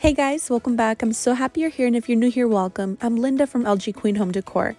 Hey guys, welcome back. I'm so happy you're here and if you're new here, welcome. I'm Linda from LG Queen Home Decor.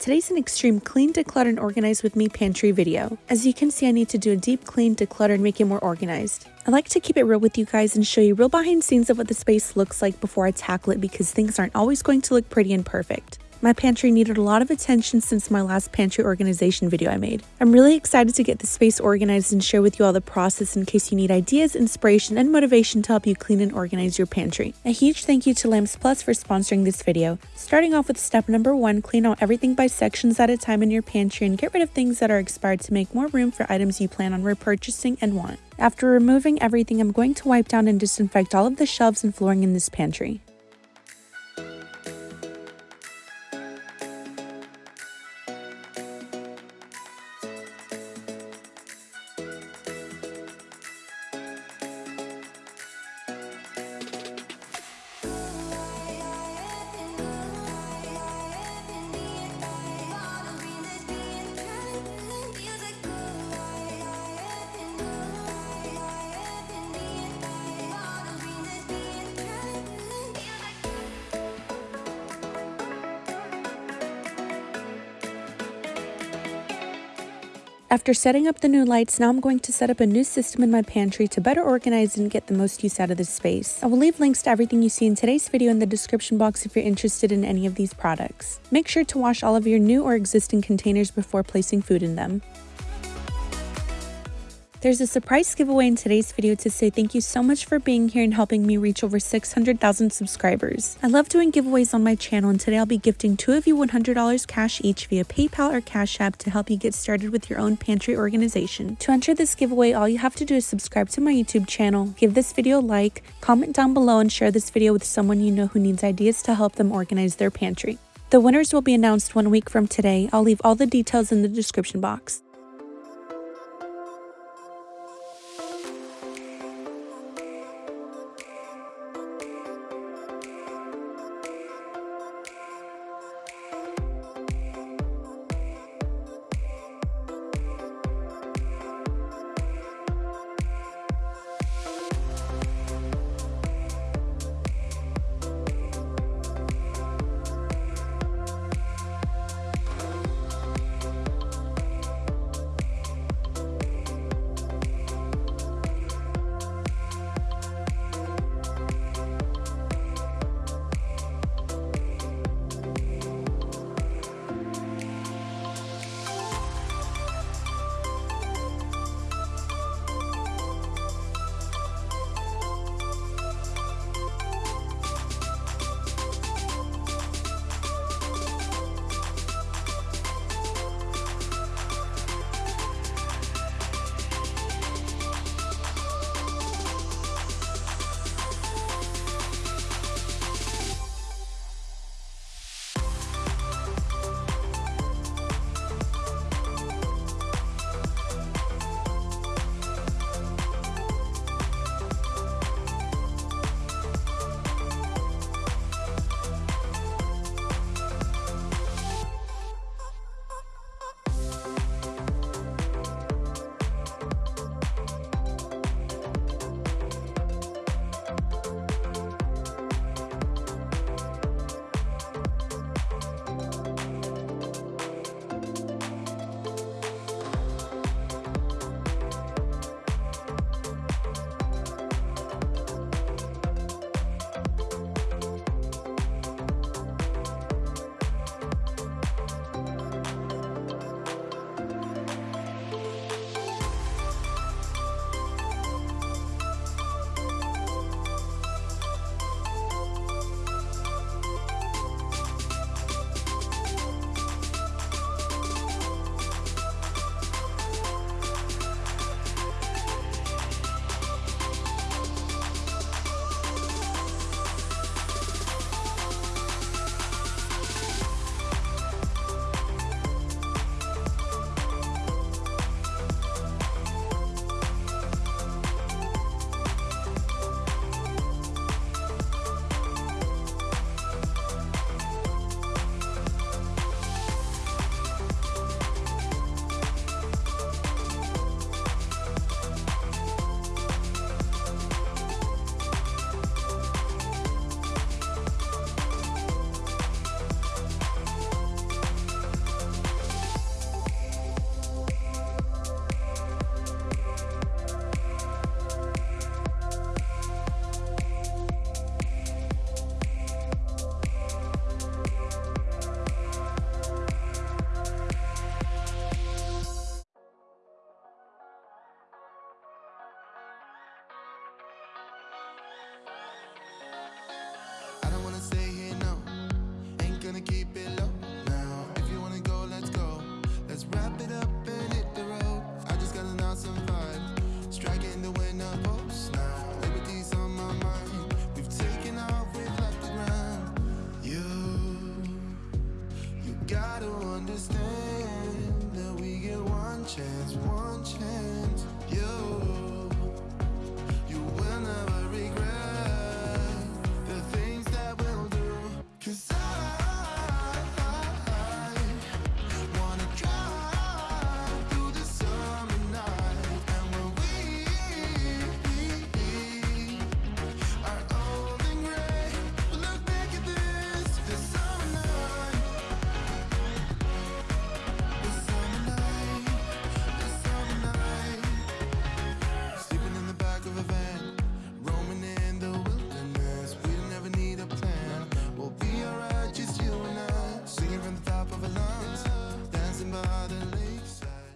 Today's an extreme clean, declutter, and organize with me pantry video. As you can see, I need to do a deep clean, declutter, and make it more organized. I like to keep it real with you guys and show you real behind scenes of what the space looks like before I tackle it because things aren't always going to look pretty and perfect. My pantry needed a lot of attention since my last pantry organization video I made. I'm really excited to get the space organized and share with you all the process in case you need ideas, inspiration, and motivation to help you clean and organize your pantry. A huge thank you to Lamps Plus for sponsoring this video. Starting off with step number one, clean out everything by sections at a time in your pantry and get rid of things that are expired to make more room for items you plan on repurchasing and want. After removing everything, I'm going to wipe down and disinfect all of the shelves and flooring in this pantry. After setting up the new lights, now I'm going to set up a new system in my pantry to better organize and get the most use out of this space. I will leave links to everything you see in today's video in the description box if you're interested in any of these products. Make sure to wash all of your new or existing containers before placing food in them. There's a surprise giveaway in today's video to say thank you so much for being here and helping me reach over 600,000 subscribers. I love doing giveaways on my channel and today I'll be gifting two of you $100 cash each via PayPal or Cash App to help you get started with your own pantry organization. To enter this giveaway, all you have to do is subscribe to my YouTube channel, give this video a like, comment down below and share this video with someone you know who needs ideas to help them organize their pantry. The winners will be announced one week from today. I'll leave all the details in the description box. don't understand that we get one chance, one chance, you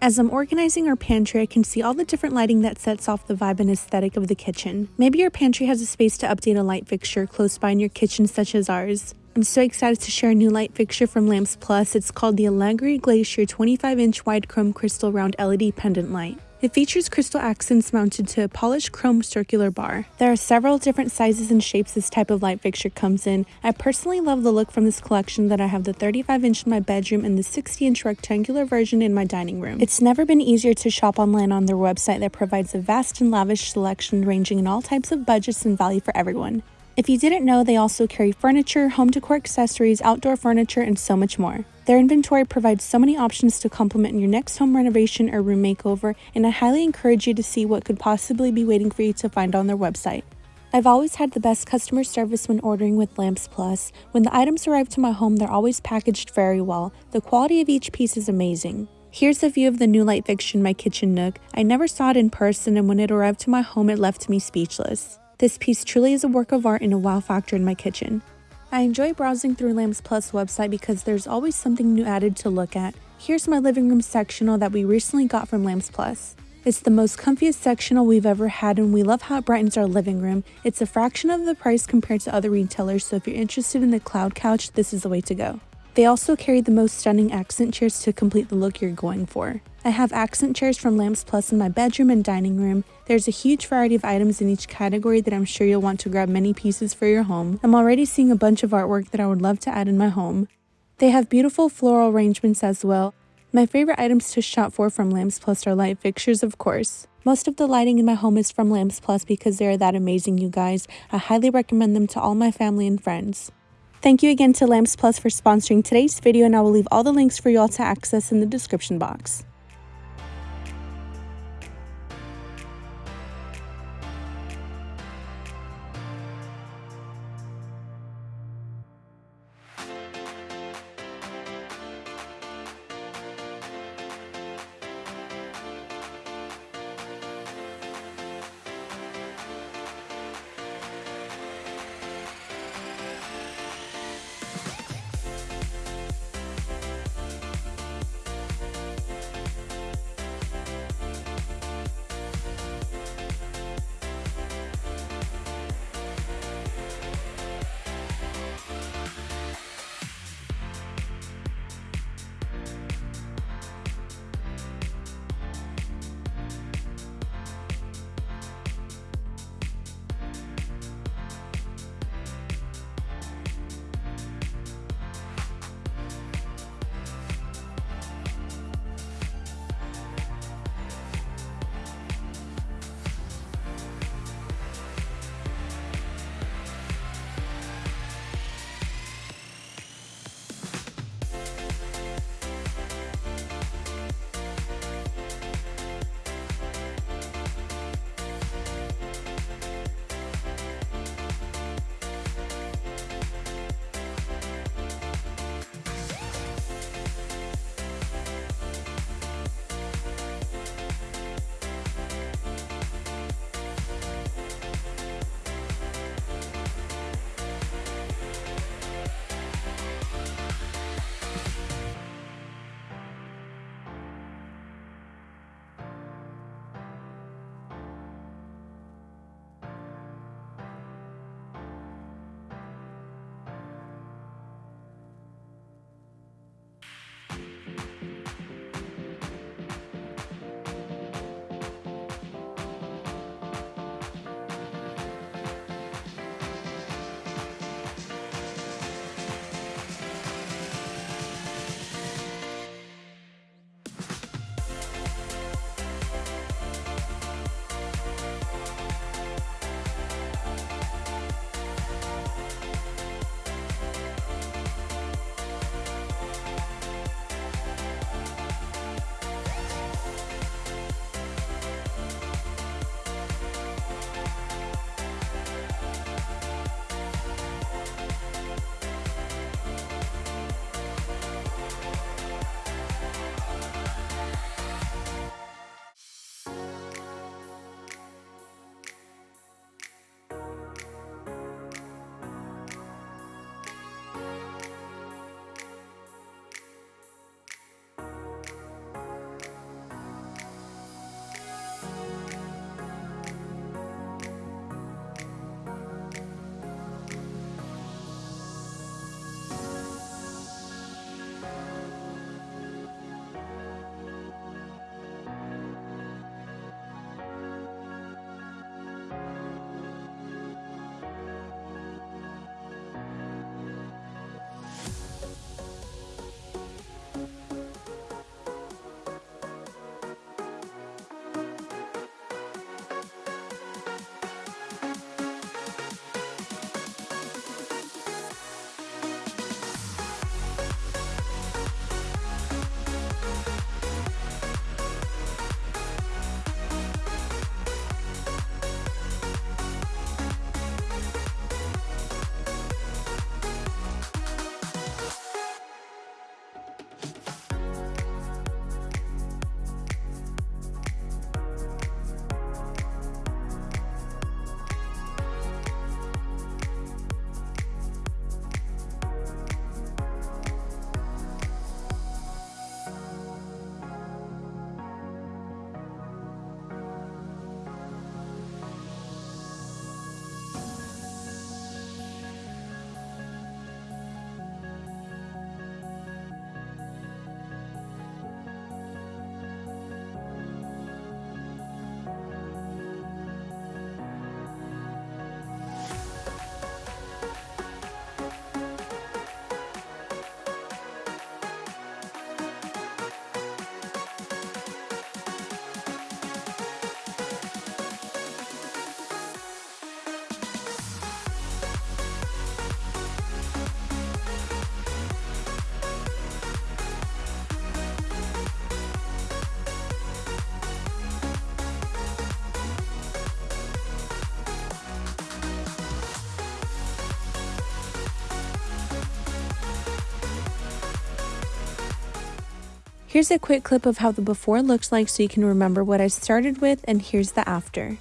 As I'm organizing our pantry, I can see all the different lighting that sets off the vibe and aesthetic of the kitchen. Maybe your pantry has a space to update a light fixture close by in your kitchen such as ours. I'm so excited to share a new light fixture from Lamps Plus. It's called the Allegri Glacier 25 inch wide chrome crystal round LED pendant light. It features crystal accents mounted to a polished chrome circular bar. There are several different sizes and shapes this type of light fixture comes in. I personally love the look from this collection that I have the 35 inch in my bedroom and the 60 inch rectangular version in my dining room. It's never been easier to shop online on their website that provides a vast and lavish selection ranging in all types of budgets and value for everyone. If you didn't know, they also carry furniture, home decor accessories, outdoor furniture, and so much more. Their inventory provides so many options to complement your next home renovation or room makeover, and I highly encourage you to see what could possibly be waiting for you to find on their website. I've always had the best customer service when ordering with Lamps Plus. When the items arrive to my home, they're always packaged very well. The quality of each piece is amazing. Here's a view of the new light fixture in my kitchen nook. I never saw it in person, and when it arrived to my home, it left me speechless. This piece truly is a work of art and a wow factor in my kitchen. I enjoy browsing through Lamps Plus website because there's always something new added to look at. Here's my living room sectional that we recently got from Lamps Plus. It's the most comfiest sectional we've ever had and we love how it brightens our living room. It's a fraction of the price compared to other retailers so if you're interested in the cloud couch, this is the way to go. They also carry the most stunning accent chairs to complete the look you're going for. I have accent chairs from Lamps Plus in my bedroom and dining room. There's a huge variety of items in each category that I'm sure you'll want to grab many pieces for your home. I'm already seeing a bunch of artwork that I would love to add in my home. They have beautiful floral arrangements as well. My favorite items to shop for from Lamps Plus are light fixtures, of course. Most of the lighting in my home is from Lamps Plus because they are that amazing, you guys. I highly recommend them to all my family and friends. Thank you again to Lamps Plus for sponsoring today's video and I will leave all the links for you all to access in the description box. Here's a quick clip of how the before looks like so you can remember what I started with and here's the after.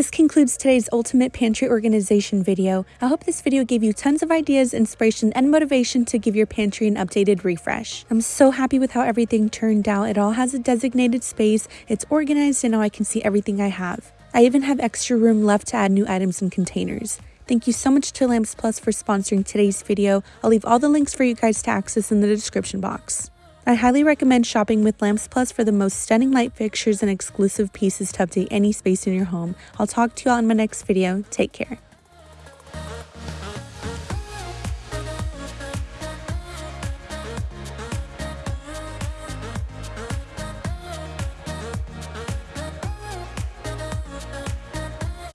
This concludes today's Ultimate Pantry Organization video. I hope this video gave you tons of ideas, inspiration, and motivation to give your pantry an updated refresh. I'm so happy with how everything turned out. It all has a designated space, it's organized, and now I can see everything I have. I even have extra room left to add new items and containers. Thank you so much to Lamps Plus for sponsoring today's video. I'll leave all the links for you guys to access in the description box. I highly recommend shopping with Lamps Plus for the most stunning light fixtures and exclusive pieces to update any space in your home. I'll talk to you all in my next video. Take care.